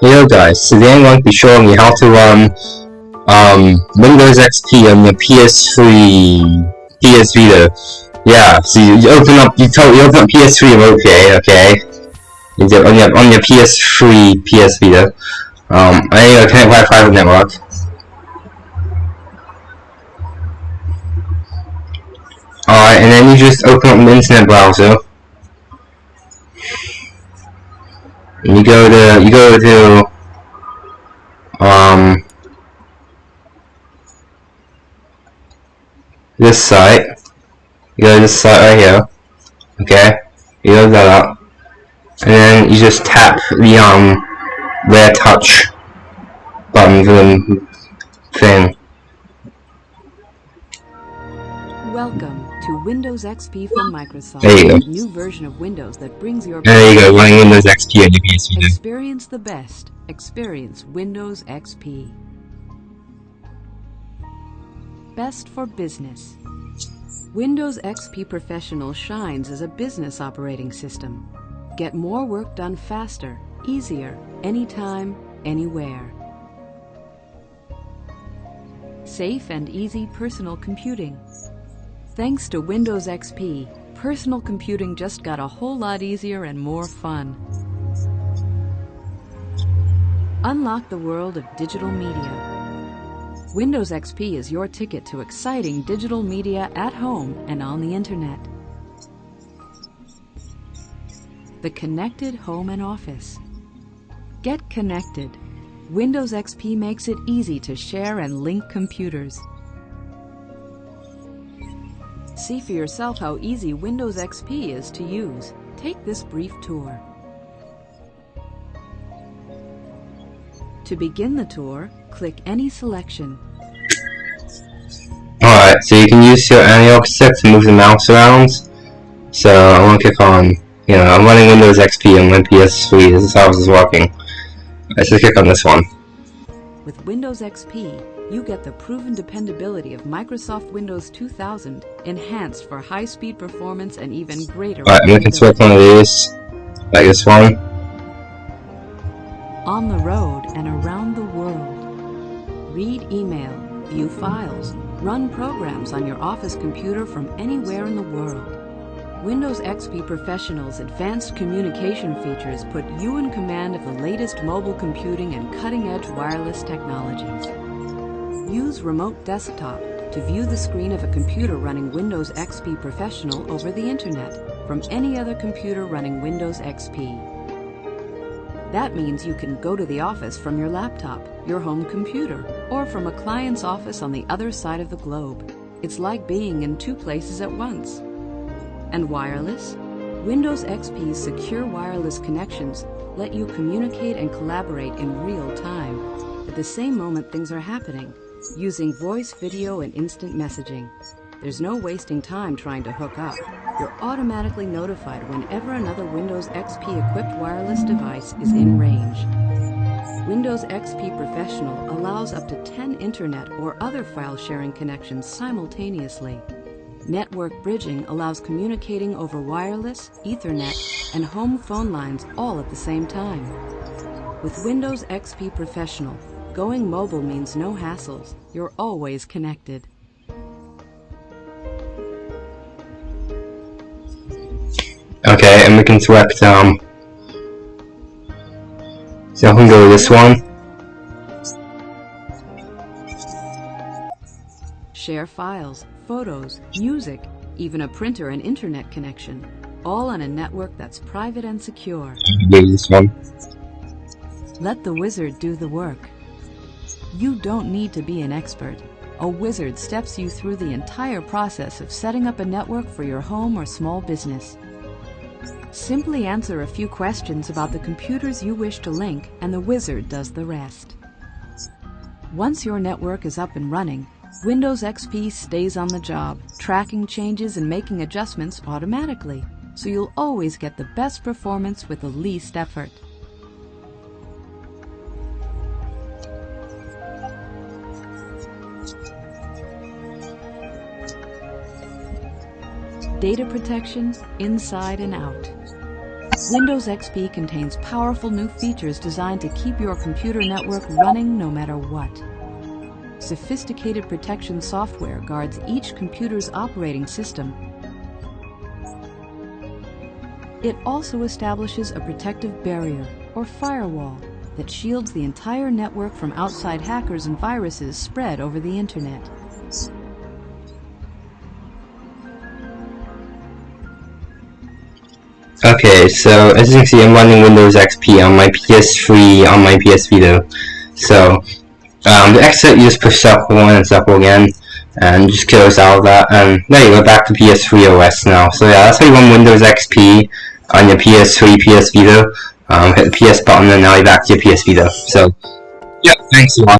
Hello guys, today I'm going to be showing you how to run um, Windows XP on your PS3, PS Vita. Yeah, so you, you open up, you, tell, you open up PS3 remote okay, okay? You do, on your on your PS3, PS Vita. Um, I uh, connect Wi-Fi network. Alright, and then you just open up the internet browser. And you go to, you go to, um, this site. You go to this site right here. Okay? You load that up. And then you just tap the, um, rare touch button for the thing. Welcome to Windows XP from Microsoft. There you go. New version of Windows that brings your There you go, running Windows XP on your PS Vita. Experience the best. Experience Windows XP. Best for business. Windows XP Professional shines as a business operating system. Get more work done faster, easier, anytime, anywhere. Safe and easy personal computing. Thanks to Windows XP, personal computing just got a whole lot easier and more fun. Unlock the world of digital media. Windows XP is your ticket to exciting digital media at home and on the internet. The connected home and office. Get connected. Windows XP makes it easy to share and link computers. See for yourself how easy Windows XP is to use. Take this brief tour. To begin the tour, click any selection. Alright, so you can use your analog stick to move the mouse around. So I want to click on, you know, I'm running Windows XP on my PS3, this is how this is working. Let's just click on this one. With Windows XP, you get the proven dependability of Microsoft Windows 2000 enhanced for high-speed performance and even greater Alright, I'm looking to select one of these, like this one. on the road and around the world. Read email, view files, run programs on your office computer from anywhere in the world. Windows XP Professional's advanced communication features put you in command of the latest mobile computing and cutting-edge wireless technologies. Use Remote Desktop to view the screen of a computer running Windows XP Professional over the internet from any other computer running Windows XP. That means you can go to the office from your laptop, your home computer, or from a client's office on the other side of the globe. It's like being in two places at once. And wireless? Windows XP's secure wireless connections let you communicate and collaborate in real time, at the same moment things are happening, using voice, video, and instant messaging. There's no wasting time trying to hook up. You're automatically notified whenever another Windows XP equipped wireless device is in range. Windows XP Professional allows up to 10 internet or other file sharing connections simultaneously. Network bridging allows communicating over wireless, Ethernet, and home phone lines all at the same time. With Windows XP Professional, going mobile means no hassles. You're always connected. Okay, and we can select, um, so I can go this one. Share files, photos, music, even a printer and internet connection, all on a network that's private and secure. This one. Let the wizard do the work. You don't need to be an expert. A wizard steps you through the entire process of setting up a network for your home or small business. Simply answer a few questions about the computers you wish to link, and the wizard does the rest. Once your network is up and running, Windows XP stays on the job, tracking changes and making adjustments automatically, so you'll always get the best performance with the least effort. Data protection inside and out. Windows XP contains powerful new features designed to keep your computer network running no matter what. Sophisticated protection software guards each computer's operating system. It also establishes a protective barrier, or firewall, that shields the entire network from outside hackers and viruses spread over the internet. Okay, so as you can see, I'm running Windows XP on my PS3 on my PS Vita. So um, the exit, you just push circle one and circle again, and just close out of that. And there you go, back to PS3 OS now. So yeah, that's how you run Windows XP on your PS3, PS Vita. Um, hit the PS button, and now you're back to your PS Vita. So yeah, thanks a lot.